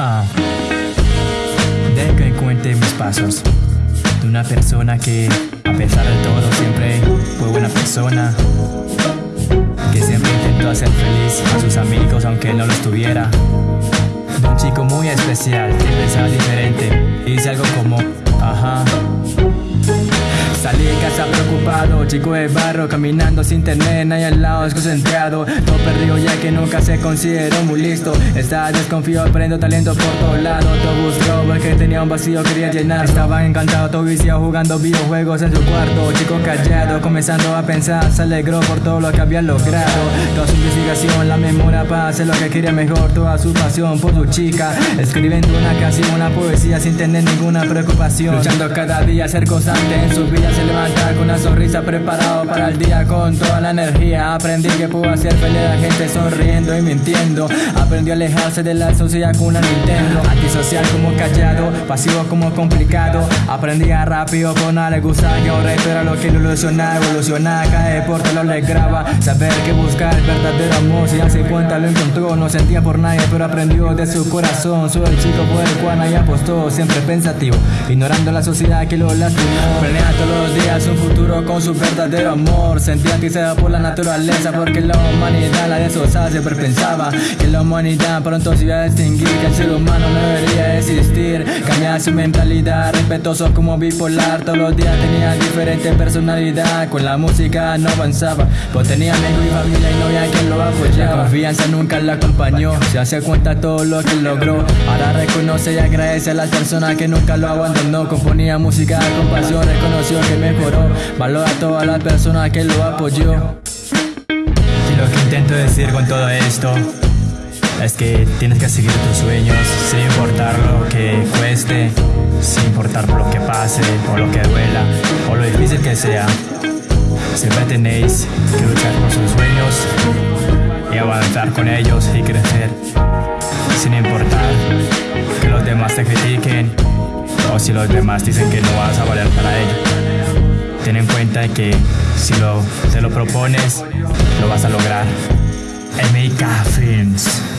Ah. Deja que cuente mis pasos de una persona que, a pesar de todo, siempre fue buena persona. Que siempre intentó hacer feliz a sus amigos aunque no lo estuviera. De un chico muy especial que pensaba diferente. Y dice algo como, ajá. Salí casa preocupado, chico de barro, caminando sin tener nadie al lado, desconcentrado. Todo perdido ya que nunca se consideró muy listo. Estaba desconfiado, aprendo talento por todos lados. Todo buscó porque tenía un vacío, quería llenar. Estaba encantado, todo viciado, jugando videojuegos en su cuarto. Chico callado, comenzando a pensar, se alegró por todo lo que había logrado. Toda su investigación, la memoria para hacer lo que quería mejor. Toda su pasión por su chica, escribiendo una canción, una poesía sin tener ninguna preocupación. Luchando cada día, ser constante en su vida se levanta con una sonrisa preparado para el día con toda la energía. Aprendí que puedo hacer feliz a la gente sonriendo y mintiendo. Aprendió a alejarse de la sociedad con una Nintendo. Antisocial como callado, pasivo como complicado. Aprendía rápido con le gustaba que reto era lo que ilusionaba, evolucionaba, cae por todo lo le graba. Saber que buscar el verdadero amor, si hace cuenta lo encontró. No sentía por nadie, pero aprendió de su corazón. Soy el chico por el cual nadie apostó, siempre pensativo, ignorando la sociedad que lo lastimó. Planea todos los días un futuro con su verdadero amor. Sentía que se da por la naturaleza, porque la humanidad la desosada siempre pensaba que la humanidad pronto se iba a extinguir, que el ser humano no debería existir. Cambiar su mentalidad, respetuoso como bipolar. Todos los días tenía diferente personalidad. Con la música no avanzaba, pues tenía amigos y familia y no había quien lo apoyaba. La confianza nunca la acompañó, se hace cuenta todo lo que logró. Ahora reconoce y agradece a las personas que nunca lo abandonó. Componía música con pasión, reconoció que mejoró. Valora a todas las personas que lo apoyó. Y lo que intento decir con todo esto es que tienes que seguir tus sueños sin importar lo que cueste, sin importar lo que pase o lo que duela o lo difícil que sea. Siempre tenéis que luchar por sus sueños y avanzar con ellos y crecer sin importar que los demás te critiquen o si los demás dicen que no vas a valer para ello. Ten en cuenta que si lo, te lo propones, lo vas a lograr. MK Films.